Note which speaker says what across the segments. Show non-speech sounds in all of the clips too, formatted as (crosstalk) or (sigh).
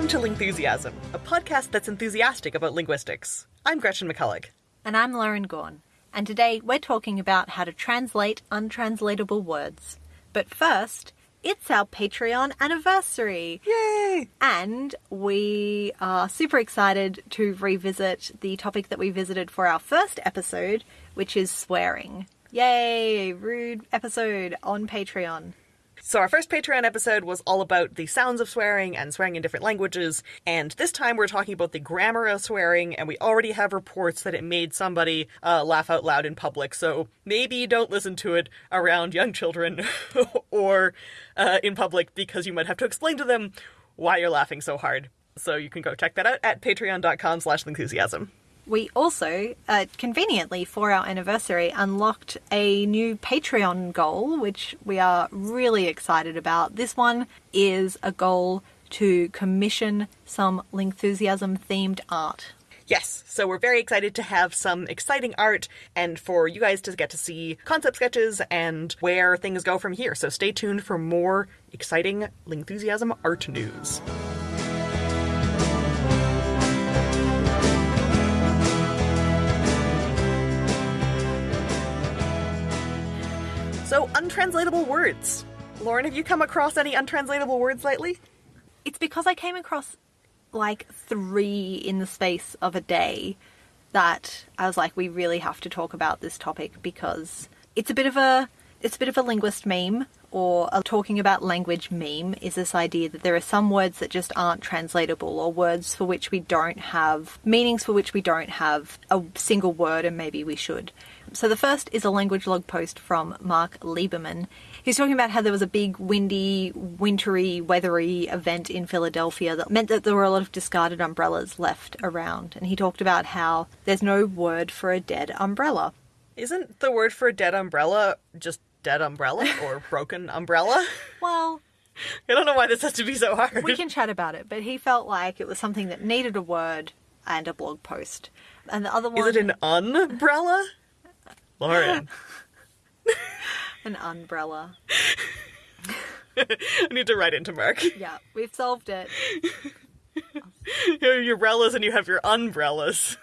Speaker 1: Welcome to Lingthusiasm, a podcast that's enthusiastic about linguistics. I'm Gretchen McCulloch.
Speaker 2: And I'm Lauren Gawne. And today we're talking about how to translate untranslatable words. But first, it's our Patreon anniversary.
Speaker 1: Yay!
Speaker 2: And we are super excited to revisit the topic that we visited for our first episode, which is swearing. Yay! Rude episode on Patreon.
Speaker 1: So, our first Patreon episode was all about the sounds of swearing and swearing in different languages, and this time we're talking about the grammar of swearing, and we already have reports that it made somebody uh, laugh out loud in public, so maybe don't listen to it around young children (laughs) or uh, in public because you might have to explain to them why you're laughing so hard. So, you can go check that out at patreon.com slash lingthusiasm.
Speaker 2: We also, uh, conveniently for our anniversary, unlocked a new Patreon goal, which we are really excited about. This one is a goal to commission some Lingthusiasm themed art.
Speaker 1: Yes, so we're very excited to have some exciting art and for you guys to get to see concept sketches and where things go from here. So stay tuned for more exciting Lingthusiasm art news. So, untranslatable words. Lauren, have you come across any untranslatable words lately?
Speaker 2: It's because I came across like three in the space of a day that I was like, we really have to talk about this topic because it's a bit of a it's a bit of a linguist meme or a talking about language meme is this idea that there are some words that just aren't translatable or words for which we don't have meanings for which we don't have a single word and maybe we should. So the first is a language log post from Mark Liberman. He's talking about how there was a big windy, wintry, weathery event in Philadelphia that meant that there were a lot of discarded umbrellas left around. And he talked about how there's no word for a dead umbrella.
Speaker 1: Isn't the word for a dead umbrella just dead umbrella (laughs) or broken umbrella?
Speaker 2: Well,
Speaker 1: I don't know why this has to be so hard.
Speaker 2: we can chat about it, but he felt like it was something that needed a word and a blog post. And the other one
Speaker 1: Is it an umbrella? Lauren, (laughs)
Speaker 2: an umbrella. (laughs)
Speaker 1: I need to write into Mark.
Speaker 2: Yeah, we've solved it.
Speaker 1: You have your umbrellas and you have your umbrellas.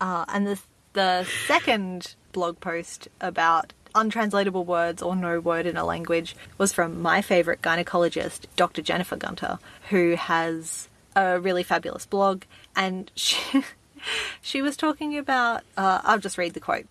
Speaker 2: Uh, and the the second blog post about untranslatable words or no word in a language was from my favorite gynecologist, Dr. Jennifer Gunter, who has a really fabulous blog, and she (laughs) she was talking about. Uh, I'll just read the quote.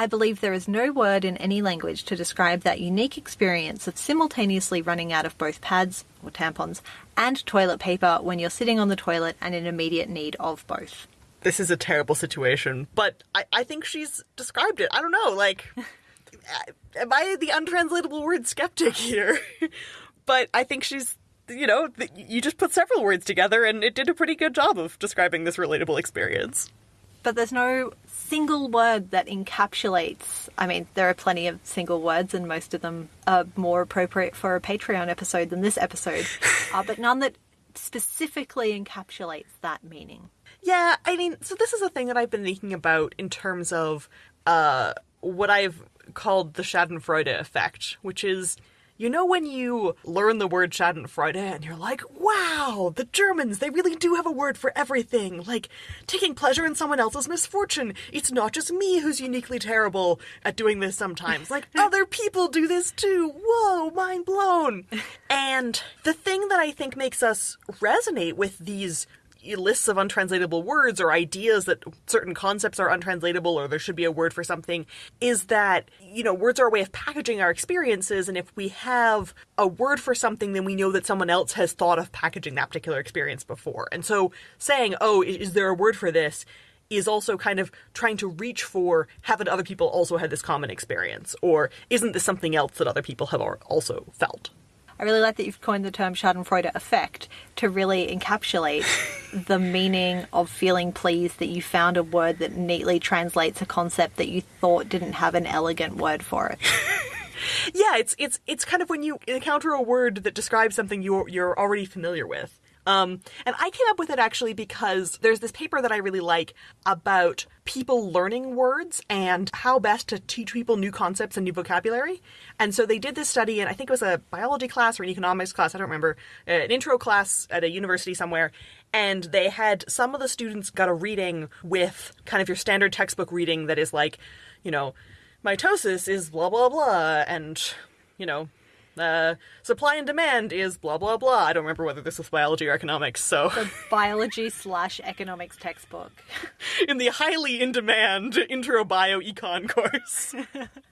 Speaker 2: I believe there is no word in any language to describe that unique experience of simultaneously running out of both pads or tampons and toilet paper when you're sitting on the toilet and in immediate need of both.
Speaker 1: This is a terrible situation, but I, I think she's described it. I don't know, like, (laughs) am I the untranslatable word skeptic here? (laughs) but I think she's, you know, you just put several words together and it did a pretty good job of describing this relatable experience.
Speaker 2: But there's no single word that encapsulates. I mean, there are plenty of single words, and most of them are more appropriate for a Patreon episode than this episode, (laughs) uh, but none that specifically encapsulates that meaning.
Speaker 1: Yeah, I mean, so this is a thing that I've been thinking about in terms of uh, what I've called the Schadenfreude effect, which is, you know, when you learn the word Schadenfreude and you're like, wow, the Germans, they really do have a word for everything. Like, taking pleasure in someone else's misfortune. It's not just me who's uniquely terrible at doing this sometimes. Like, (laughs) other people do this too. Whoa, mind blown. And the thing that I think makes us resonate with these lists of untranslatable words or ideas that certain concepts are untranslatable or there should be a word for something is that, you know, words are a way of packaging our experiences. And if we have a word for something, then we know that someone else has thought of packaging that particular experience before. And so saying, oh, is there a word for this? is also kind of trying to reach for haven't other people also had this common experience or isn't this something else that other people have also felt
Speaker 2: I really like that you've coined the term Schadenfreude effect to really encapsulate (laughs) the meaning of feeling pleased that you found a word that neatly translates a concept that you thought didn't have an elegant word for it. (laughs)
Speaker 1: yeah it's it's it's kind of when you encounter a word that describes something you're you're already familiar with Um, and I came up with it actually because there's this paper that I really like about people learning words and how best to teach people new concepts and new vocabulary. And so they did this study, and I think it was a biology class or an economics class, I don't remember, uh, an intro class at a university somewhere. And they had some of the students got a reading with kind of your standard textbook reading that is like, you know, mitosis is blah blah blah, and you know, uh, supply and demand is blah blah blah. I don't remember whether this was biology or economics. So
Speaker 2: The biology slash economics textbook. (laughs)
Speaker 1: in the highly in demand intro bio econ course. (laughs)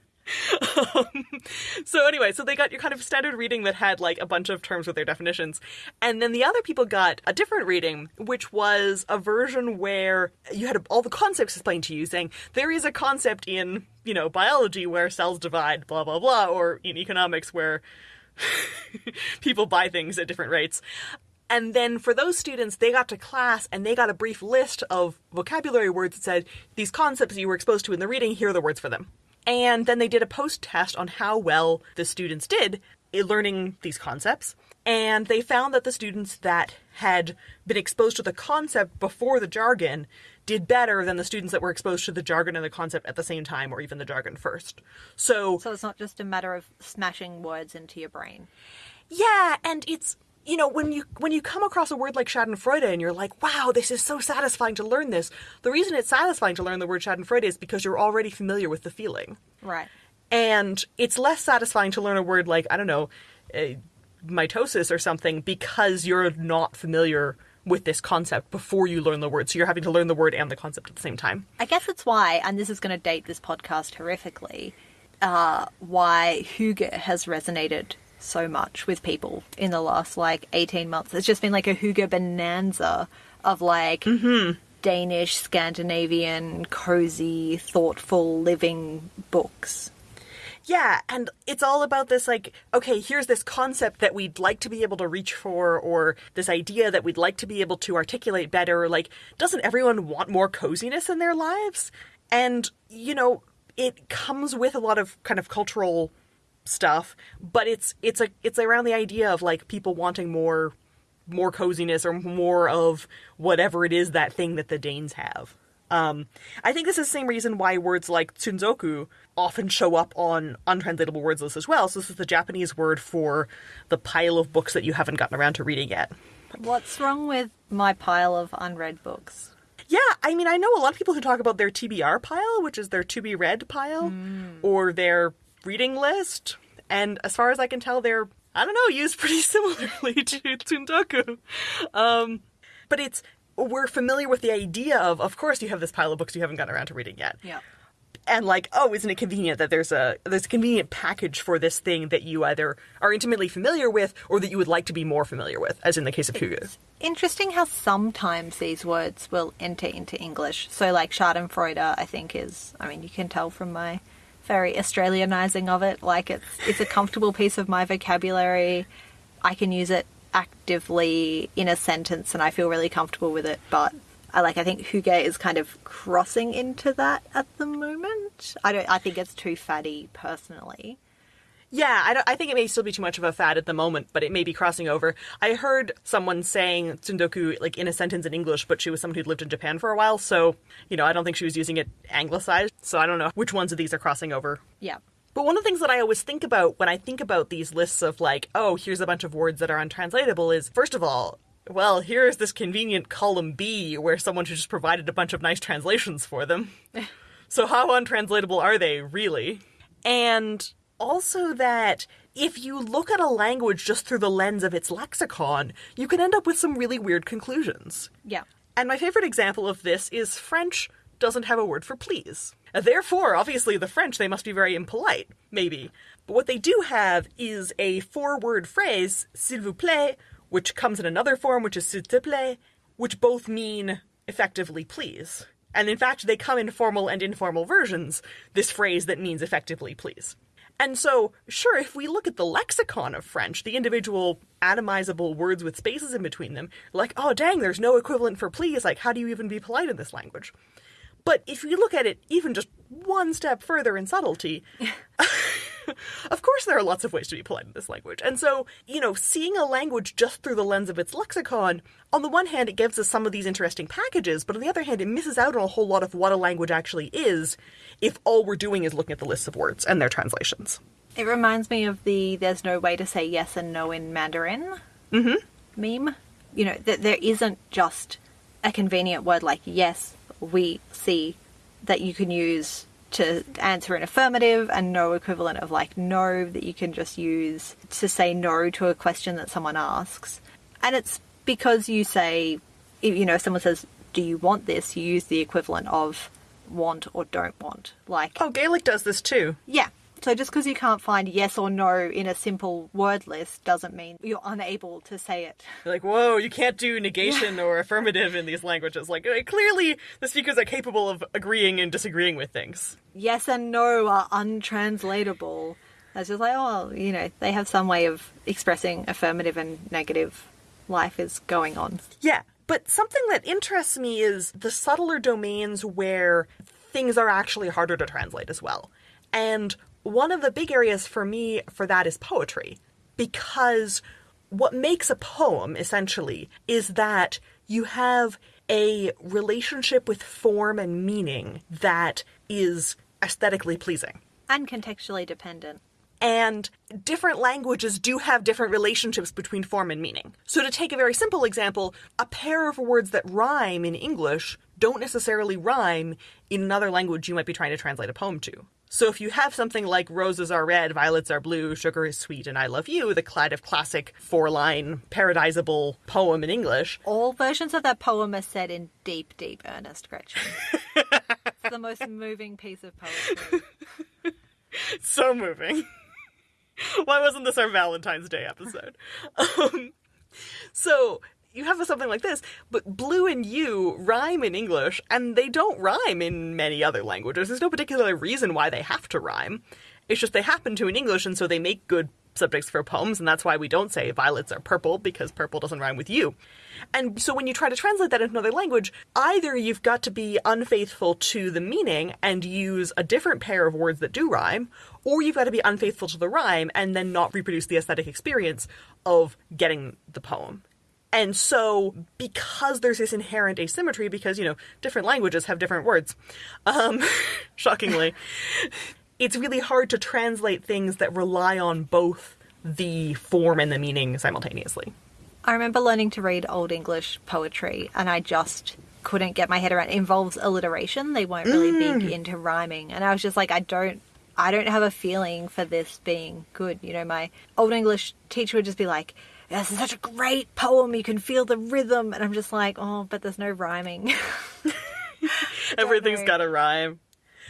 Speaker 1: um, (laughs) so anyway, so they got your kind of standard reading that had like a bunch of terms with their definitions, and then the other people got a different reading, which was a version where you had all the concepts explained to you, saying there is a concept in you know biology where cells divide, blah blah blah, or in economics where (laughs) people buy things at different rates. And then for those students, they got to class and they got a brief list of vocabulary words that said, these concepts you were exposed to in the reading, here are the words for them. And then they did a post test on how well the students did in learning these concepts. And they found that the students that had been exposed to the concept before the jargon did better than the students that were exposed to the jargon and the concept at the same time or even the jargon first. So,
Speaker 2: So it's not just a matter of smashing words into your brain.
Speaker 1: yeah, and it's you know when you when you come across a word like Schadenfreude and you're like, wow, this is so satisfying to learn this. The reason it's satisfying to learn the word Schadenfreude is because you're already familiar with the feeling,
Speaker 2: Right.
Speaker 1: and it's less satisfying to learn a word like I don't know, uh, mitosis or something because you're not familiar with this concept before you learn the word. So you're having to learn the word and the concept at the same time.
Speaker 2: I guess that's why, and this is going to date this podcast horrifically, uh, why Hygge has resonated so much with people in the last like 18 months. It's just been like a Hygge bonanza of like mm-hmm. Danish, Scandinavian, cozy, thoughtful living books.
Speaker 1: Yeah, and it's all about this like, okay, here's this concept that we'd like to be able to reach for, or this idea that we'd like to be able to articulate better. Like, doesn't everyone want more coziness in their lives? And, you know, it comes with a lot of kind of cultural stuff, but it's it's a it's around the idea of like people wanting more more coziness or more of whatever it is that thing that the Danes have. Um, I think this is the same reason why words like tsundoku often show up on untranslatable words lists as well. So this is the Japanese word for the pile of books that you haven't gotten around to reading yet.
Speaker 2: What's wrong with my pile of unread books?
Speaker 1: Yeah, I mean, I know a lot of people who talk about their TBR pile, which is their to be read pile, or their reading list, and as far as I can tell, they're I don't know used pretty (laughs) similarly to Tsundoku. Um, but it's we're familiar with the idea of, of course, you have this pile of books you haven't gotten around to reading yet,
Speaker 2: Yeah.
Speaker 1: and like, oh, isn't it convenient that there's a there's a convenient package for this thing that you either are intimately familiar with or that you would like to be more familiar with, as in the case of Hygge.
Speaker 2: Interesting how sometimes these words will enter into English. So, like Schadenfreude, I think is. I mean, you can tell from my very Australianizing of it. Like it's it's a comfortable piece of my vocabulary. I can use it actively in a sentence, and I feel really comfortable with it. But I like. I think Hygge is kind of crossing into that at the moment. I don't. I think it's too fatty, personally.
Speaker 1: Yeah, I, I think it may still be too much of a fad at the moment, but it may be crossing over. I heard someone saying tsundoku like in a sentence in English, but she was someone who'd lived in Japan for a while, so you know I don't think she was using it anglicized. So I don't know which ones of these are crossing over.
Speaker 2: Yeah.
Speaker 1: But one of the things that I always think about when I think about these lists of like, oh, here's a bunch of words that are untranslatable is first of all, well, here's this convenient column B where someone who just provided a bunch of nice translations for them. (laughs) so how untranslatable are they really? And also that if you look at a language just through the lens of its lexicon, you can end up with some really weird conclusions.
Speaker 2: Yeah.
Speaker 1: And my favorite example of this is French doesn't have a word for please. Therefore, obviously, the French, they must be very impolite, maybe. But what they do have is a four word phrase, s'il vous plaît, which comes in another form, which is s'il te plaît, which both mean effectively please. And in fact, they come in formal and informal versions, this phrase that means effectively please. And so, sure, if we look at the lexicon of French, the individual atomizable words with spaces in between them, like, oh dang, there's no equivalent for please, like, how do you even be polite in this language? But if you look at it even just one step further in subtlety, (laughs) (laughs) of course, there are lots of ways to be polite in this language. And so, you know, seeing a language just through the lens of its lexicon, on the one hand, it gives us some of these interesting packages, but on the other hand, it misses out on a whole lot of what a language actually is if all we're doing is looking at the lists of words and their translations.
Speaker 2: It reminds me of the "there's no way to say yes and no in Mandarin" mm-hmm. meme. You know that there isn't just a convenient word like yes, we see that you can use to answer an affirmative, and no equivalent of like no that you can just use to say no to a question that someone asks. And it's because you say, you know, if someone says, "Do you want this?" You use the equivalent of want or don't want. Like
Speaker 1: Oh, Gaelic does this too.
Speaker 2: yeah. So just because you can't find yes or no in a simple word list doesn't mean you're unable to say it.
Speaker 1: You're like, whoa, you can't do negation or affirmative in these languages. Like, uh, clearly the speakers are capable of agreeing and disagreeing with things.
Speaker 2: Yes and no are untranslatable. It's just like, oh, you know, they have some way of expressing affirmative and negative. Life is going on.
Speaker 1: Yeah, but something that interests me is the subtler domains where things are actually harder to translate as well. And one of the big areas for me for that is poetry. Because what makes a poem, essentially, is that you have a relationship with form and meaning that is aesthetically pleasing.
Speaker 2: And contextually dependent.
Speaker 1: And different languages do have different relationships between form and meaning. So, to take a very simple example, a pair of words that rhyme in English don't necessarily rhyme in another language you might be trying to translate a poem to. So, if you have something like roses are red, violets are blue, sugar is sweet, and I love you, the kind of classic four line paradisable poem in English,
Speaker 2: All versions of that poem are said in deep, deep earnest, Gretchen. it's the most (laughs) moving piece of poetry. (laughs)
Speaker 1: so moving. (laughs) Why wasn't this our Valentine's Day episode? um, so you have something like this, but blue and you rhyme in English, and they don't rhyme in many other languages. There's no particular reason why they have to rhyme. It's just they happen to in English, and so they make good subjects for poems, and that's why we don't say violets are purple, because purple doesn't rhyme with you. And so when you try to translate that into another language, either you've got to be unfaithful to the meaning and use a different pair of words that do rhyme, or you've got to be unfaithful to the rhyme and then not reproduce the aesthetic experience of getting the poem. And so, because there's this inherent asymmetry, because, you know, different languages have different words, um, (laughs) shockingly, (laughs) it's really hard to translate things that rely on both the form and the meaning simultaneously.
Speaker 2: I remember learning to read Old English poetry, and I just couldn't get my head around. It involves alliteration. They weren't really big into rhyming, and I was just like, I don't, I don't have a feeling for this being good. You know, my Old English teacher would just be like, "This is such a great poem. You can feel the rhythm," and I'm just like, oh, but there's no rhyming. (laughs)
Speaker 1: Everything's got a rhyme.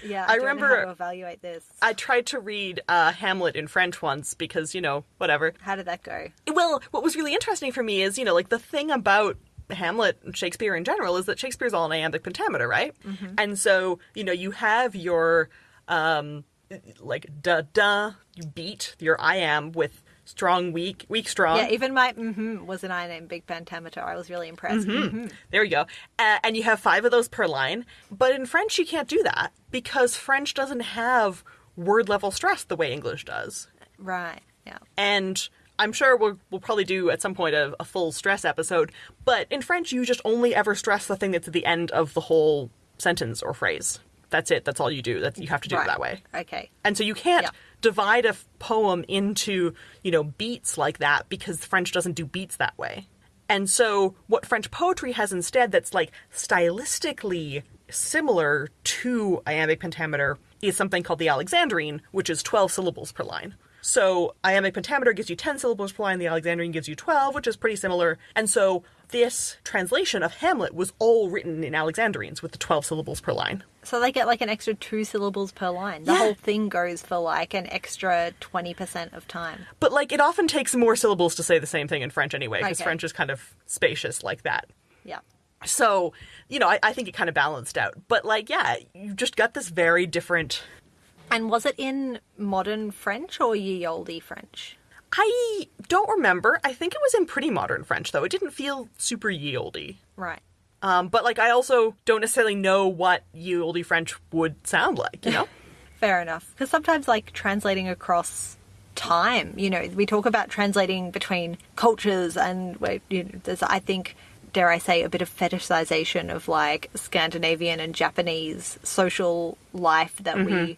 Speaker 2: yeah,
Speaker 1: I
Speaker 2: I,
Speaker 1: remember-
Speaker 2: to evaluate this.
Speaker 1: I tried to read uh, Hamlet in French once because, you know, whatever.
Speaker 2: How did that go?
Speaker 1: Well, what was really interesting for me is, you know, like the thing about Hamlet and Shakespeare in general is that Shakespeare's all in iambic pentameter, right? And so, you know, you have your um like da da you beat your iamb with strong weak weak strong.
Speaker 2: Yeah, even my mm-hmm was an big pentameter. I was really impressed. Mhm.
Speaker 1: There you go. Uh, and you have five of those per line. But in French, you can't do that because French doesn't have word level stress the way English does.
Speaker 2: Right. Yeah.
Speaker 1: And I'm sure we'll, we'll probably do at some point a, a full stress episode. But in French, you just only ever stress the thing that's at the end of the whole sentence or phrase. That's it. That's all you do. That you have to do
Speaker 2: right.
Speaker 1: it that way.
Speaker 2: Okay.
Speaker 1: And so you can't
Speaker 2: Yeah.
Speaker 1: divide a f- poem into, you know, beats like that because French doesn't do beats that way. And so what French poetry has instead that's like stylistically similar to iambic pentameter is something called the Alexandrine, which is 12 syllables per line. So iambic pentameter gives you 10 syllables per line, the Alexandrine gives you 12, which is pretty similar. And so this translation of Hamlet was all written in Alexandrines with the 12 syllables per line.
Speaker 2: So they get like an extra two syllables per line. The
Speaker 1: Yeah.
Speaker 2: whole thing goes for like an extra 20% of time.
Speaker 1: But like it often takes more syllables to say the same thing in French anyway, because
Speaker 2: Okay.
Speaker 1: French is kind of spacious like that.
Speaker 2: Yeah.
Speaker 1: So, you know, I, I think it kind of balanced out. But like, yeah, you just got this very different.
Speaker 2: And was it in modern French or ye olde French?
Speaker 1: I don't remember. I think it was in pretty modern French though. It didn't feel super ye olde.
Speaker 2: Right.
Speaker 1: Um, but like, I also don't necessarily know what ye olde French would sound like. You know? (laughs)
Speaker 2: Fair enough. Because sometimes, like, translating across time, you know, we talk about translating between cultures, and where, you know, there's, I think, dare I say, a bit of fetishization of like Scandinavian and Japanese social life that we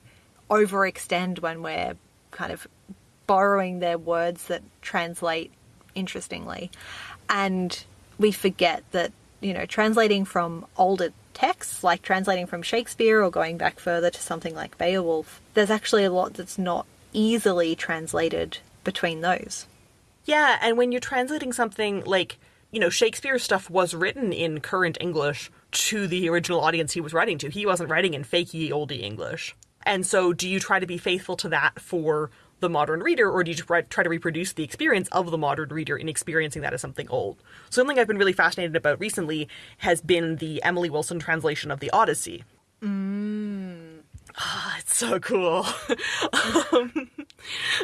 Speaker 2: overextend when we're kind of borrowing their words that translate interestingly. And we forget that, you know, translating from older texts, like translating from Shakespeare or going back further to something like Beowulf, there's actually a lot that's not easily translated between those.
Speaker 1: Yeah, and when you're translating something like, you know, Shakespeare's stuff was written in current English to the original audience he was writing to. He wasn't writing in fake ye olde English. And so do you try to be faithful to that for the modern reader, or do you try to reproduce the experience of the modern reader in experiencing that as something old? Something I've been really fascinated about recently has been the Emily Wilson translation of the Odyssey. Ah, it's so cool. (laughs) um,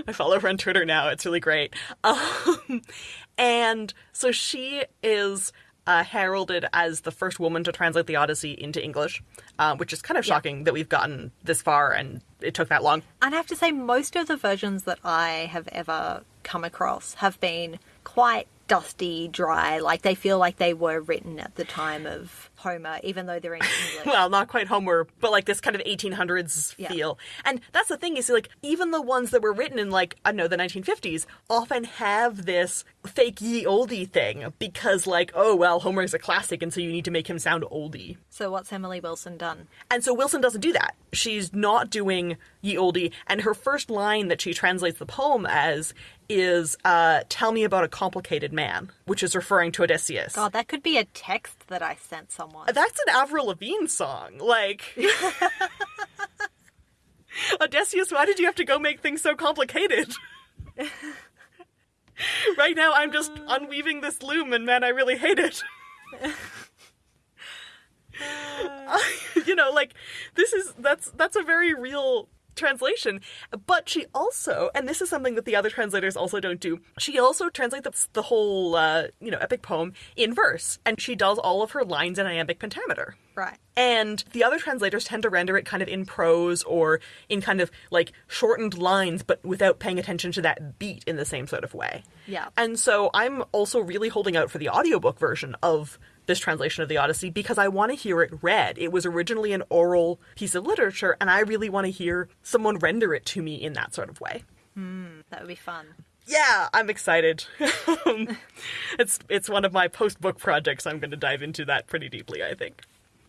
Speaker 1: I follow her on Twitter now. It's really great. Um, and so she is uh, heralded as the first woman to translate the Odyssey into English, uh, which is kind of
Speaker 2: Yeah.
Speaker 1: shocking that we've gotten this far and it took that long.
Speaker 2: And I have to say, most of the versions that I have ever come across have been quite dusty, dry. Like they feel like they were written at the time of Homer, even though they're in (laughs) English.
Speaker 1: well, not quite Homer, but like this kind of 1800s
Speaker 2: Yeah.
Speaker 1: feel. And that's the thing is like even the ones that were written in like I don't know the 1950s often have this fake ye oldie thing because like oh well Homer's a classic and so you need to make him sound oldie.
Speaker 2: so what's Emily Wilson done?
Speaker 1: And so Wilson doesn't do that. She's not doing ye oldie and her first line that she translates the poem as is uh tell me about a complicated man, which is referring to Odysseus.
Speaker 2: God, that could be a text that I sent someone.
Speaker 1: That's an Avril Lavigne song. Like (laughs) Odysseus, why did you have to go make things so complicated? (laughs) right now I'm just unweaving this loom and man, I really hate it. (laughs) you know, like this is that's that's a very real translation. But she also, and this is something that the other translators also don't do. She also translates the, the whole, uh, you know, epic poem in verse, and she does all of her lines in iambic pentameter.
Speaker 2: right.
Speaker 1: And the other translators tend to render it kind of in prose or in kind of like shortened lines, but without paying attention to that beat in the same sort of way.
Speaker 2: Yeah.
Speaker 1: And so I'm also really holding out for the audiobook version of this translation of the Odyssey because I want to hear it read. It was originally an oral piece of literature, and I really want to hear someone render it to me in that sort of way.
Speaker 2: Hmm, that would be fun.
Speaker 1: Yeah, I'm excited. (laughs) it's it's one of my post book projects. I'm going to dive into that pretty deeply, I think.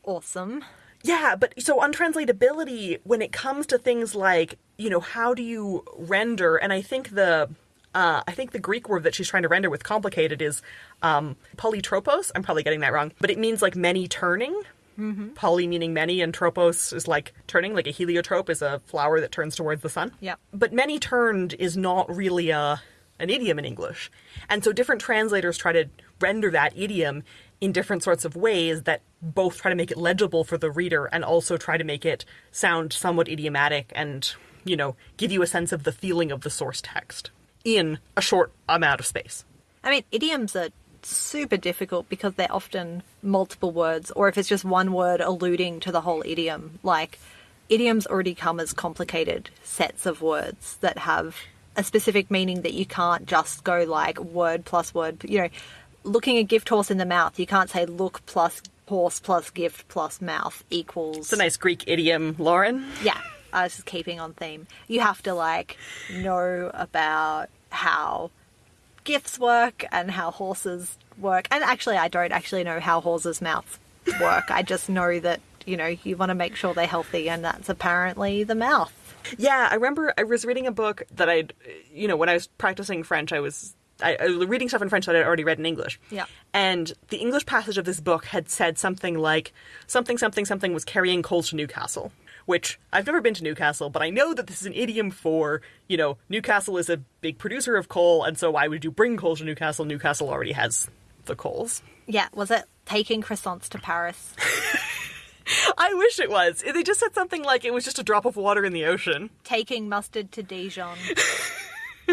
Speaker 2: Awesome.
Speaker 1: Yeah, but so untranslatability when it comes to things like, you know, how do you render and I think the uh, I think the Greek word that she's trying to render with complicated is um, polytropos. I'm probably getting that wrong, but it means like many turning. Mm-hmm. Poly meaning many, and tropos is like turning, like a heliotrope is a flower that turns towards the sun.
Speaker 2: Yep.
Speaker 1: But many turned is not really a an idiom in English. And so different translators try to render that idiom in different sorts of ways that both try to make it legible for the reader and also try to make it sound somewhat idiomatic and, you know, give you a sense of the feeling of the source text in a short amount of space.
Speaker 2: I mean, idioms are super difficult because they're often multiple words, or if it's just one word alluding to the whole idiom. Like, idioms already come as complicated sets of words that have a specific meaning that you can't just go like word plus word. You know, looking a gift horse in the mouth, you can't say look plus horse plus gift plus mouth equals.
Speaker 1: It's a nice Greek idiom, Lauren.
Speaker 2: Yeah, I was just keeping on theme. You have to like know about how gifts work and how horses work. And actually, I don't actually know how horses' mouths work. I just know that you know you want to make sure they're healthy, and that's apparently the mouth.
Speaker 1: Yeah, I remember I was reading a book that I'd, you know, when I was practicing French, I was I, I was reading stuff in French that I'd already read in English.
Speaker 2: Yeah.
Speaker 1: And the English passage of this book had said something like something something something was carrying coals to Newcastle. Which I've never been to Newcastle, but I know that this is an idiom for, you know, Newcastle is a big producer of coal, and so why would you bring coal to Newcastle? Newcastle already has the coals.
Speaker 2: Yeah, was it taking croissants to Paris? (laughs)
Speaker 1: I wish it was. They just said something like it was just a drop of water in the ocean.
Speaker 2: taking mustard to Dijon? (laughs)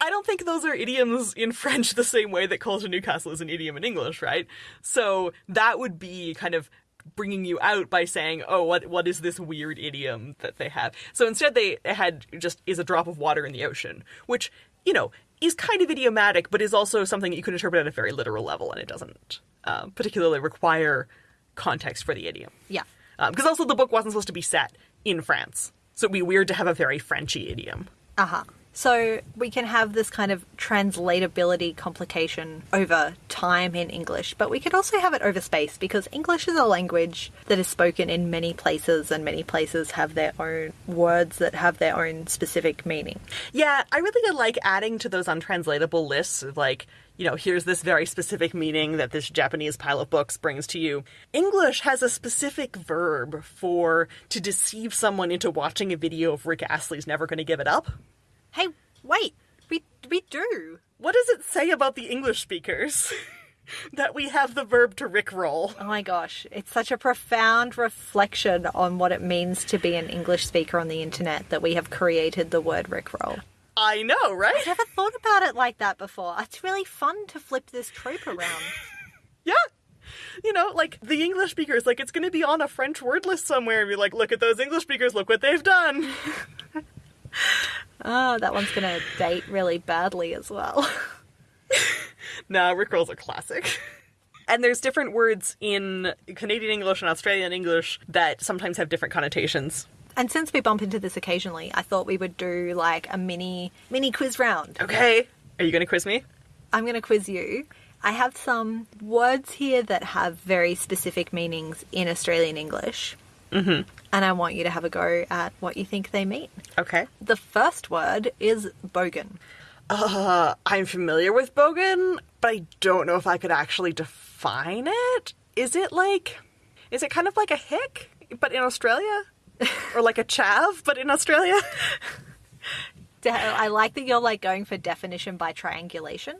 Speaker 1: I don't think those are idioms in French the same way that coal to Newcastle is an idiom in English, right? So that would be kind of bringing you out by saying, "Oh, what what is this weird idiom that they have?" So instead, they had just is a drop of water in the ocean, which you know is kind of idiomatic, but is also something you can interpret at a very literal level, and it doesn't uh, particularly require context for the idiom.
Speaker 2: Yeah.
Speaker 1: Because also the book wasn't supposed to be set in France, so it'd be weird to have a very Frenchy idiom.
Speaker 2: Uh huh. So we can have this kind of translatability complication over time in English, but we could also have it over space because English is a language that is spoken in many places, and many places have their own words that have their own specific meaning.
Speaker 1: Yeah, I really like adding to those untranslatable lists of like, you know, here's this very specific meaning that this Japanese pile of books brings to you. English has a specific verb for to deceive someone into watching a video of Rick Astley's Never Gonna Give It Up.
Speaker 2: Hey, wait, we we do.
Speaker 1: What does it say about the English speakers? (laughs) that we have the verb to rickroll.
Speaker 2: Oh my gosh, it's such a profound reflection on what it means to be an English speaker on the internet that we have created the word rickroll.
Speaker 1: I know, right?
Speaker 2: I've never thought about it like that before. It's really fun to flip this trope around. (laughs)
Speaker 1: Yeah. You know, like the English speakers, like it's going to be on a French word list somewhere and be like, look at those English speakers, look what they've done. (laughs)
Speaker 2: Oh, that one's going to date really badly as well. (laughs)
Speaker 1: nah, Rickroll's a classic. (laughs) And there's different words in Canadian English and Australian English that sometimes have different connotations.
Speaker 2: And since we bump into this occasionally, I thought we would do like a mini mini quiz round.
Speaker 1: Okay. Are you going to quiz me?
Speaker 2: I'm going to quiz you. I have some words here that have very specific meanings in Australian English. Mm-hmm. And I want you to have a go at what you think they mean.
Speaker 1: Okay.
Speaker 2: The first word is bogan.
Speaker 1: Uh, I'm familiar with bogan, but I don't know if I could actually define it. Is it like, is it kind of like a hick, but in Australia? (laughs) or like a chav, but in Australia? (laughs)
Speaker 2: I like that you're like going for definition by triangulation.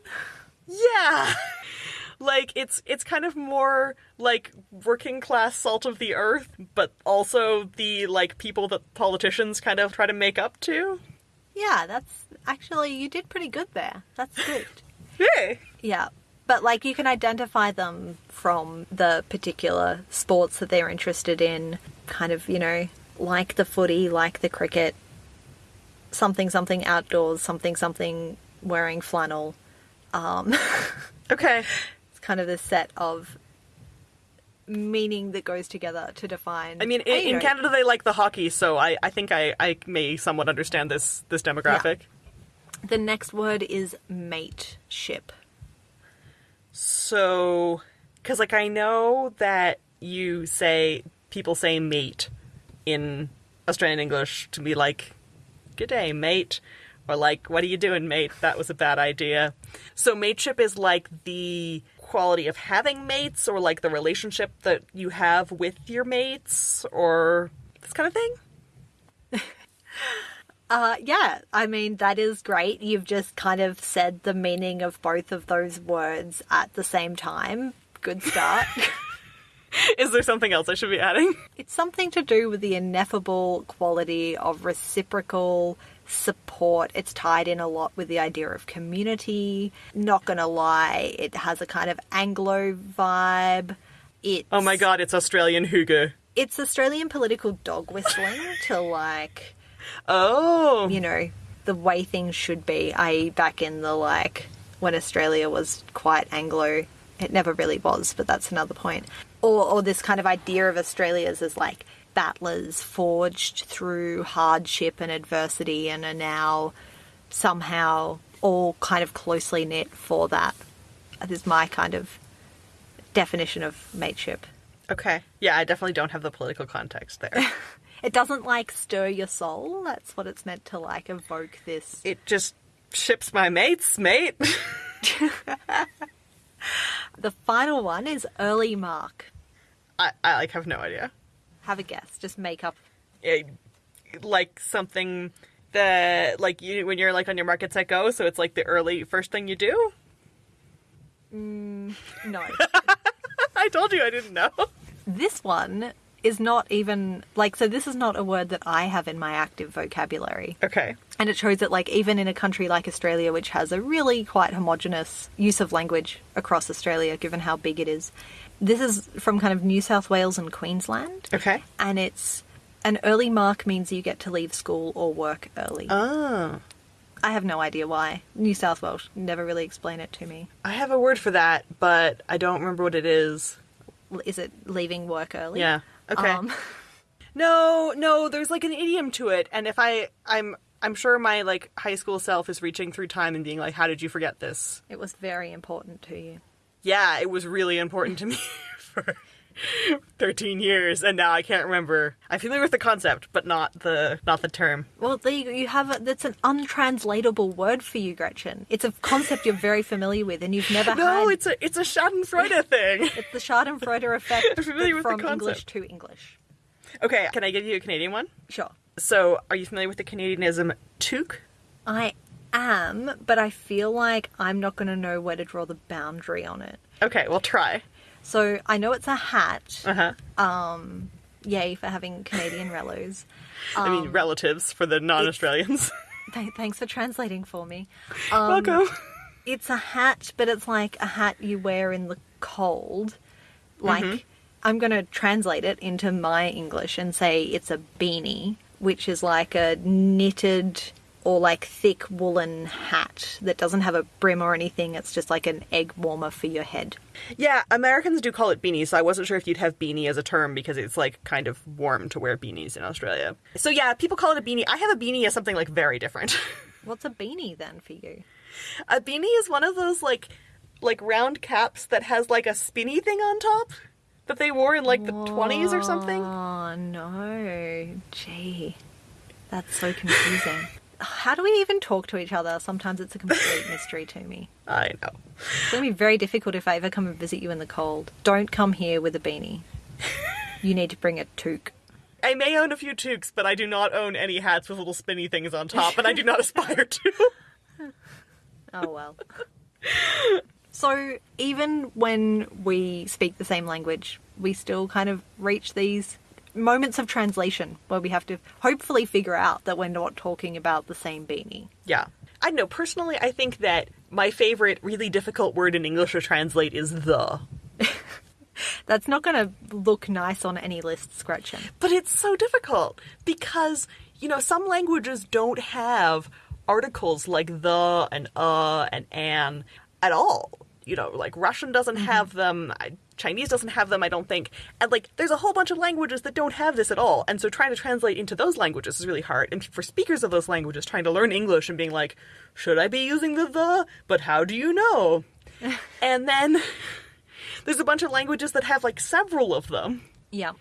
Speaker 1: Yeah. (laughs) like it's it's kind of more like working class salt of the earth, but also the like people that politicians kind of try to make up to.
Speaker 2: Yeah, that's actually you did pretty good there. That's good. (laughs)
Speaker 1: Yay.
Speaker 2: Yeah. But like you can identify them from the particular sports that they're interested in, kind of, you know, like the footy, like the cricket, something something outdoors, something something wearing flannel. Um (laughs)
Speaker 1: Okay.
Speaker 2: it's kind of this set of meaning that goes together to define
Speaker 1: I mean, in, in Canada they like the hockey, so I, I think I, I may somewhat understand this this demographic.
Speaker 2: the next word is mateship.
Speaker 1: So, because like I know that you say people say mate in Australian English to be like, "Good day, mate," or like, "What are you doing, mate? That was a bad idea." So, mateship is like the quality of having mates, or like the relationship that you have with your mates, or this kind of thing. (laughs)
Speaker 2: Uh, yeah, I mean, that is great. You've just kind of said the meaning of both of those words at the same time. Good start. (laughs)
Speaker 1: Is there something else I should be adding?
Speaker 2: it's something to do with the ineffable quality of reciprocal support. It's tied in a lot with the idea of community. Not gonna lie, it has a kind of Anglo vibe. It's,
Speaker 1: Oh my god, it's Australian hygge.
Speaker 2: It's Australian political dog whistling (laughs) to like
Speaker 1: Oh.
Speaker 2: you know, the way things should be, i.e., back in the like when Australia was quite Anglo. It never really was, but that's another point. Or, or this kind of idea of Australia's as like battlers forged through hardship and adversity and are now somehow all kind of closely knit for that. That is my kind of definition of mateship.
Speaker 1: Okay. Yeah, I definitely don't have the political context there. (laughs)
Speaker 2: It doesn't like stir your soul. That's what it's meant to like evoke this
Speaker 1: it just ships my mates, mate. (laughs) (laughs)
Speaker 2: The final one is early mark.
Speaker 1: I, I like have no idea.
Speaker 2: Have a guess. Just make up.
Speaker 1: It, like something that like you when you're like on your markets at go, so it's like the early first thing you do.
Speaker 2: Mm, No. (laughs)
Speaker 1: I told you I didn't know.
Speaker 2: this one is not even like so this is not a word that I have in my active vocabulary.
Speaker 1: Okay.
Speaker 2: And it shows that, like, even in a country like Australia, which has a really quite homogenous use of language across Australia, given how big it is, this is from kind of New South Wales and Queensland.
Speaker 1: Okay.
Speaker 2: And it's an early mark means you get to leave school or work early.
Speaker 1: Oh.
Speaker 2: I have no idea why. New South Wales never really explained it to me.
Speaker 1: I have a word for that, but I don't remember what it is.
Speaker 2: Is it leaving work early?
Speaker 1: Yeah. Okay.
Speaker 2: Um, (laughs)
Speaker 1: No, no, there's like an idiom to it, and if I, I'm, I'm sure my like high school self is reaching through time and being like, "How did you forget this?"
Speaker 2: it was very important to you.
Speaker 1: Yeah, it was really important to me (laughs) for 13 years, and now I can't remember. I'm familiar with the concept, but not the not the term.
Speaker 2: Well, there you, you have a, that's an untranslatable word for you, Gretchen. It's a concept you're very familiar with, and you've never (laughs)
Speaker 1: No,
Speaker 2: had.
Speaker 1: it's a it's a Schadenfreude (laughs) thing.
Speaker 2: It's the Schadenfreude effect
Speaker 1: I'm familiar with the
Speaker 2: from English to English.
Speaker 1: okay, can I give you a Canadian one?
Speaker 2: Sure.
Speaker 1: So, are you familiar with the Canadianism toque?
Speaker 2: I am, but I feel like I'm not going to know where to draw the boundary on it.
Speaker 1: Okay, well, try.
Speaker 2: So I know it's a hat.
Speaker 1: Uh huh.
Speaker 2: Um, yay for having Canadian relos.
Speaker 1: I mean, relatives for the non-Australians. (laughs)
Speaker 2: Th- thanks for translating for me.
Speaker 1: Welcome.
Speaker 2: It's a hat, but it's like a hat you wear in the cold. Like, I'm going to translate it into my English and say it's a beanie, which is like a knitted or like thick woolen hat that doesn't have a brim or anything. It's just like an egg warmer for your head.
Speaker 1: Yeah, Americans do call it beanie, so I wasn't sure if you'd have beanie as a term because it's like kind of warm to wear beanies in Australia. So yeah, people call it a beanie. I have a beanie as something like very different. (laughs)
Speaker 2: What's a beanie then for you?
Speaker 1: a beanie is one of those like like round caps that has like a spinny thing on top that they wore in like the 20s or something.
Speaker 2: Oh no. Gee. That's so confusing. How do we even talk to each other? Sometimes it's a complete (laughs) mystery to me.
Speaker 1: I know.
Speaker 2: It's going to be very difficult if I ever come and visit you in the cold. Don't come here with a beanie. You need to bring a toque. (laughs)
Speaker 1: I may own a few toques, but I do not own any hats with little spinny things on top, and I do not (laughs) aspire to.
Speaker 2: Oh well. So even when we speak the same language, we still kind of reach these moments of translation where we have to hopefully figure out that we're not talking about the same beanie.
Speaker 1: Yeah. I don't know. Personally, I think that my favorite really difficult word in English to translate is the. (laughs)
Speaker 2: That's not going to look nice on any list, Gretchen.
Speaker 1: But it's so difficult because, you know, some languages don't have articles like the and uh and an at all. You know, like Russian doesn't have them, I- Chinese doesn't have them, I don't think. And like, there's a whole bunch of languages that don't have this at all. And so trying to translate into those languages is really hard. And for speakers of those languages, trying to learn English and being like, should I be using the the? But how do you know? (laughs) and then (laughs) there's a bunch of languages that have like several of them.
Speaker 2: Yeah.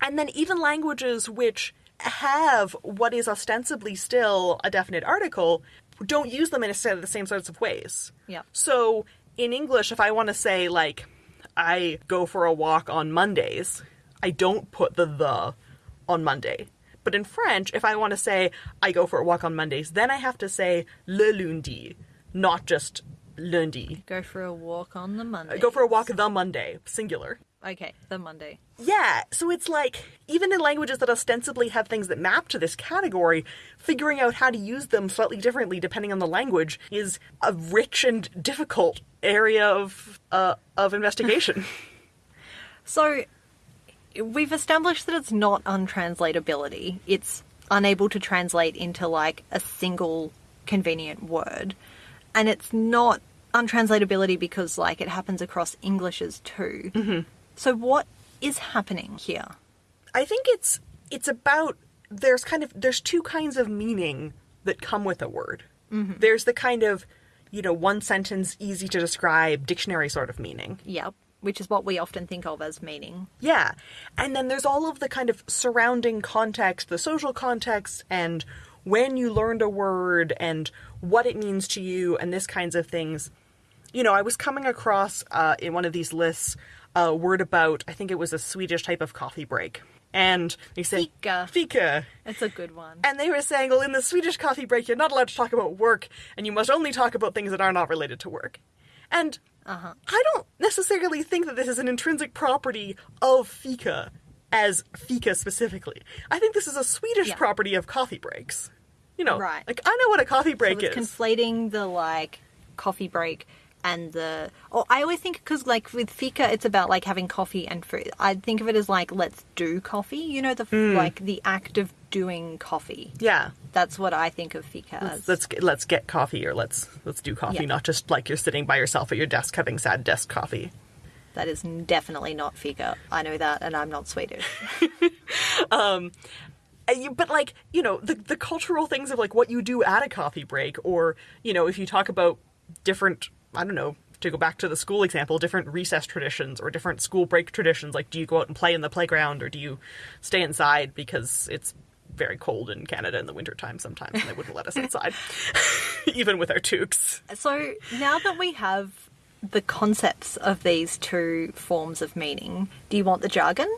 Speaker 1: And then even languages which have what is ostensibly still a definite article don't use them in a- the same sorts of ways.
Speaker 2: Yeah.
Speaker 1: So in English, if I want to say like I go for a walk on Mondays, I don't put the the on Monday. But in French, if I want to say I go for a walk on Mondays, then I have to say le lundi, not just lundi.
Speaker 2: Go for a walk on the Monday.
Speaker 1: Go for a walk the Monday, singular.
Speaker 2: Okay, the Monday.
Speaker 1: Yeah, so it's like even in languages that ostensibly have things that map to this category, figuring out how to use them slightly differently depending on the language is a rich and difficult area of uh, of investigation. (laughs)
Speaker 2: So we've established that it's not untranslatability. It's unable to translate into like a single convenient word. And it's not untranslatability because like it happens across Englishes too. So what is happening here?
Speaker 1: I think it's it's about there's kind of there's two kinds of meaning that come with a word. There's the kind of you know one sentence easy to describe dictionary sort of meaning.
Speaker 2: Yep. Which is what we often think of as meaning.
Speaker 1: Yeah. And then there's all of the kind of surrounding context, the social context, and when you learned a word and what it means to you and this kinds of things. You know, I was coming across uh, in one of these lists a word about, I think it was a Swedish type of coffee break. And they said,
Speaker 2: Fika.
Speaker 1: Fika.
Speaker 2: It's a good one.
Speaker 1: And they were saying, well, in the Swedish coffee break, you're not allowed to talk about work, and you must only talk about things that are not related to work. And
Speaker 2: Uh-huh.
Speaker 1: I don't necessarily think that this is an intrinsic property of fika as fika specifically. I think this is a Swedish
Speaker 2: Yeah.
Speaker 1: property of coffee breaks. You know,
Speaker 2: Right.
Speaker 1: like I know what a coffee break
Speaker 2: so
Speaker 1: is.
Speaker 2: conflating the like coffee break and the or I always think because like with fika it's about like having coffee and fruit. I think of it as like let's do coffee. You know the
Speaker 1: Hmm.
Speaker 2: like the act of doing coffee.
Speaker 1: yeah.
Speaker 2: That's what I think of fika as.
Speaker 1: Let's get, let's get coffee or let's let's do coffee,
Speaker 2: Yeah.
Speaker 1: not just like you're sitting by yourself at your desk having sad desk coffee.
Speaker 2: That is definitely not fika. I know that, and I'm not Swedish. (laughs)
Speaker 1: You- But like you know the the cultural things of like what you do at a coffee break, or you know if you talk about different I don't know to go back to the school example, different recess traditions or different school break traditions. Like do you go out and play in the playground or do you stay inside because it's very cold in Canada in the wintertime sometimes and they wouldn't let us (laughs) inside (laughs) even with our toques.
Speaker 2: so now that we have the concepts of these two forms of meaning, do you want the jargon?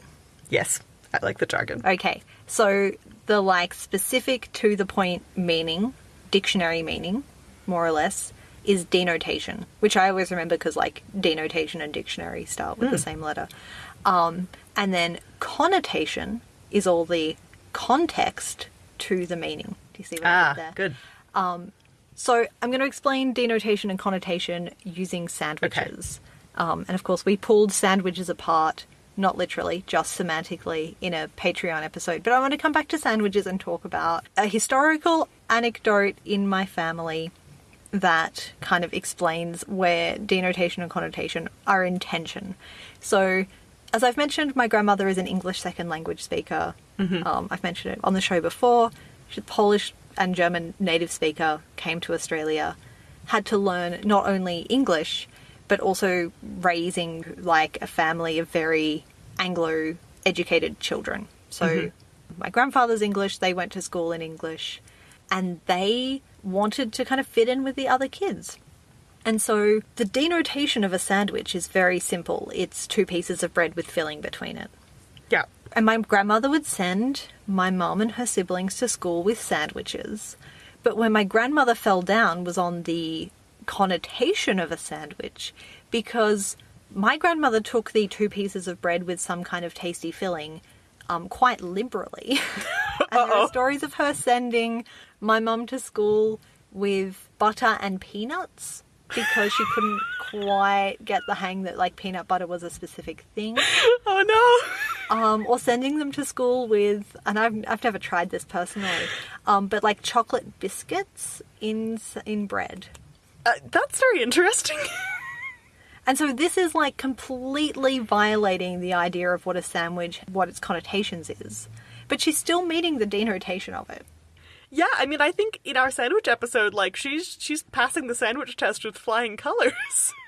Speaker 1: Yes, I like the jargon.
Speaker 2: Okay, so the like specific to the point meaning, dictionary meaning, more or less, is denotation, which I always remember because like denotation and dictionary start with the same letter. Um, and then connotation is all the context to the meaning. Do you see what I
Speaker 1: Ah,
Speaker 2: did there?
Speaker 1: good.
Speaker 2: So I'm going to explain denotation and connotation using sandwiches. Um, and of course, we pulled sandwiches apart, not literally, just semantically, in a Patreon episode. But I want to come back to sandwiches and talk about a historical anecdote in my family that kind of explains where denotation and connotation are in tension. So, as I've mentioned, my grandmother is an English second language speaker. Um, I've mentioned it on the show before. She's a Polish and German native speaker, came to Australia, had to learn not only English, but also raising like a family of very Anglo educated children. So, my grandfather's English, they went to school in English, and they wanted to kind of fit in with the other kids. And so the denotation of a sandwich is very simple. It's two pieces of bread with filling between it.
Speaker 1: Yeah.
Speaker 2: And my grandmother would send my mum and her siblings to school with sandwiches. But when my grandmother fell down was on the connotation of a sandwich because my grandmother took the two pieces of bread with some kind of tasty filling um, quite liberally. (laughs) and there are stories of her sending my mum to school with butter and peanuts because she couldn't quite get the hang that like peanut butter was a specific thing (laughs)
Speaker 1: Oh no.
Speaker 2: um, or sending them to school with, and I've, I've never tried this personally, um, but like chocolate biscuits in in bread.
Speaker 1: Uh, that's very interesting. (laughs)
Speaker 2: And so this is like completely violating the idea of what a sandwich, what its connotations is. But she's still meeting the denotation of it.
Speaker 1: Yeah, I mean, I think in our sandwich episode, like she's she's passing the sandwich test with flying colors. (laughs)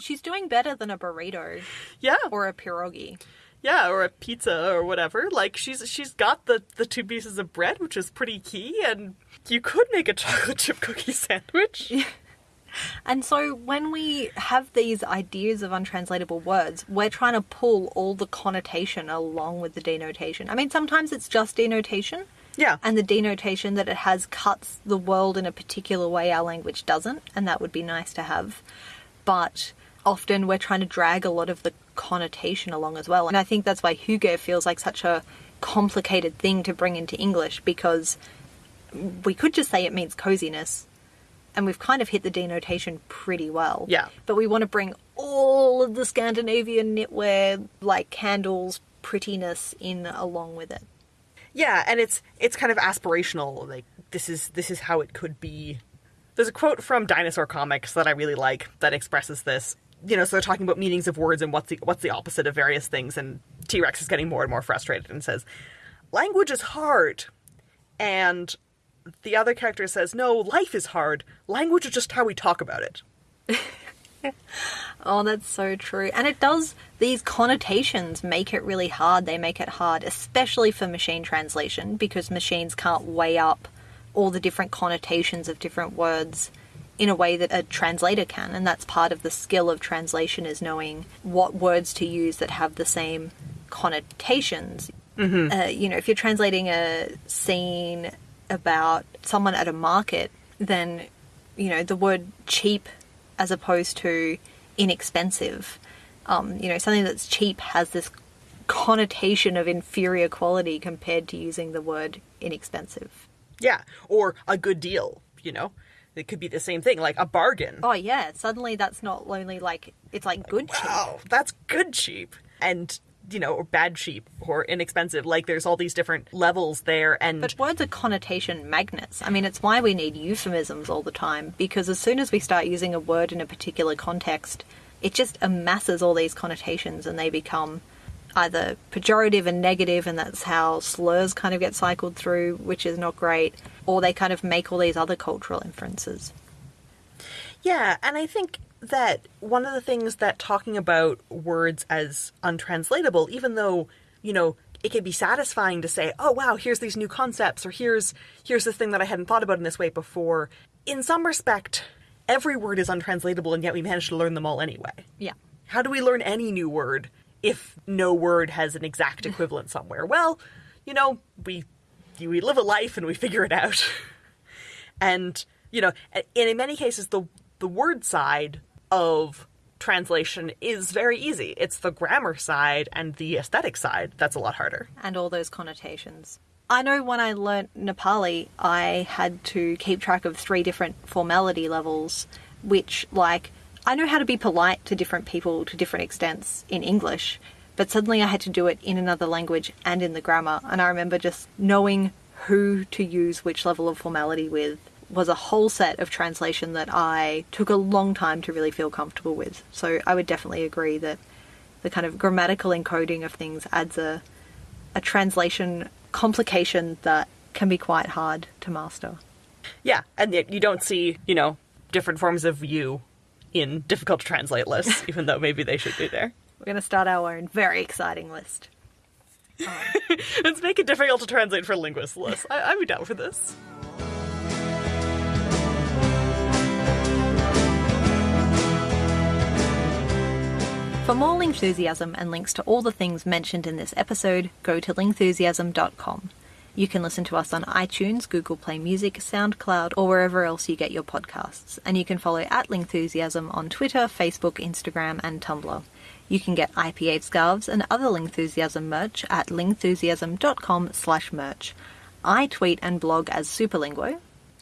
Speaker 2: She's doing better than a burrito
Speaker 1: yeah,
Speaker 2: or a pierogi.
Speaker 1: yeah, or a pizza or whatever. Like she's she's got the the two pieces of bread, which is pretty key, and you could make a (laughs) chocolate chip cookie sandwich. (laughs)
Speaker 2: And so when we have these ideas of untranslatable words, we're trying to pull all the connotation along with the denotation. I mean, sometimes it's just denotation.
Speaker 1: Yeah.
Speaker 2: And the denotation that it has cuts the world in a particular way our language doesn't, and that would be nice to have. But often we're trying to drag a lot of the connotation along as well. And I think that's why Hygge feels like such a complicated thing to bring into English because we could just say it means coziness and we've kind of hit the denotation pretty well.
Speaker 1: Yeah.
Speaker 2: But we want to bring all of the Scandinavian knitwear, like candles, prettiness in along with it.
Speaker 1: Yeah, and it's it's kind of aspirational. Like this is this is how it could be. There's a quote from Dinosaur Comics that I really like that expresses this. You know, so they're talking about meanings of words and what's the what's the opposite of various things, and T Rex is getting more and more frustrated and says, "Language is hard," and the other character says, "No, life is hard. Language is just how we talk about it." (laughs) (laughs)
Speaker 2: Oh, that's so true. And it does, these connotations make it really hard. They make it hard, especially for machine translation, because machines can't weigh up all the different connotations of different words in a way that a translator can. And that's part of the skill of translation is knowing what words to use that have the same connotations. Uh, you know, if you're translating a scene about someone at a market, then, you know, the word cheap as opposed to inexpensive. Um, you know, something that's cheap has this connotation of inferior quality compared to using the word inexpensive.
Speaker 1: Yeah, or a good deal, you know? It could be the same thing, like a bargain.
Speaker 2: Oh yeah, suddenly that's not only like it's like good cheap.
Speaker 1: Wow, that's good cheap. And, you know, or bad cheap or inexpensive. Like there's all these different levels there and
Speaker 2: But words are connotation magnets. I mean, it's why we need euphemisms all the time because as soon as we start using a word in a particular context, it just amasses all these connotations and they become either pejorative and negative, and that's how slurs kind of get cycled through, which is not great, or they kind of make all these other cultural inferences.
Speaker 1: Yeah, and I think that one of the things that talking about words as untranslatable, even though, you know, it can be satisfying to say, "Oh wow, here's these new concepts," or "Here's here's this thing that I hadn't thought about in this way before." In some respect, every word is untranslatable, and yet we manage to learn them all anyway.
Speaker 2: Yeah.
Speaker 1: How do we learn any new word if no word has an exact (laughs) equivalent somewhere? Well, you know, we we live a life and we figure it out. (laughs) and you know, and in many cases, the the word side of translation is very easy. It's the grammar side and the aesthetic side that's a lot harder.
Speaker 2: and all those connotations. I know when I learnt Nepali, I had to keep track of three different formality levels, which, like, I know how to be polite to different people to different extents in English, but suddenly I had to do it in another language and in the grammar, and I remember just knowing who to use which level of formality with was a whole set of translation that I took a long time to really feel comfortable with. So I would definitely agree that the kind of grammatical encoding of things adds a a translation complication that can be quite hard to master.
Speaker 1: Yeah, and yet you don't see, you know, different forms of you in difficult to translate lists, (laughs) even though maybe they should be there.
Speaker 2: We're going to start our own very exciting list. (laughs)
Speaker 1: Let's make it difficult to translate for linguists list. I- be down for this.
Speaker 2: For more Lingthusiasm and links to all the things mentioned in this episode, go to lingthusiasm.com. You can listen to us on iTunes, Google Play Music, SoundCloud, or wherever else you get your podcasts. And you can follow at Lingthusiasm on Twitter, Facebook, Instagram, and Tumblr. You can get IPA scarves and other Lingthusiasm merch at lingthusiasm.com slash merch. I tweet and blog as Superlinguo,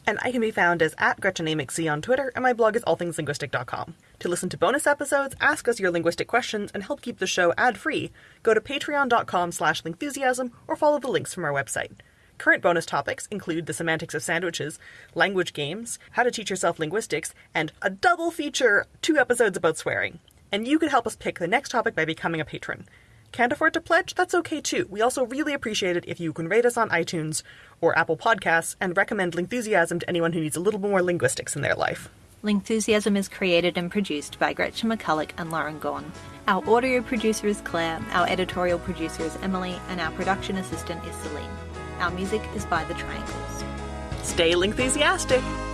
Speaker 1: And I can be found as at GretchenAMcC on Twitter, and my blog is allthingslinguistic.com. To listen to bonus episodes, ask us your linguistic questions, and help keep the show ad-free, go to patreon.com slash lingthusiasm or follow the links from our website. Current bonus topics include the semantics of sandwiches, language games, how to teach yourself linguistics, and a double feature, two episodes about swearing. And you can help us pick the next topic by becoming a patron. Can't afford to pledge? That's okay too. We also really appreciate it if you can rate us on iTunes or Apple Podcasts and recommend Lingthusiasm to anyone who needs a little more linguistics in their life.
Speaker 2: Lingthusiasm is created and produced by Gretchen McCulloch and Lauren Gawne. Our audio producer is Claire, our editorial producer is Emily, and our production assistant is Celine. Our music is by The Triangles.
Speaker 1: Stay Lingthusiastic!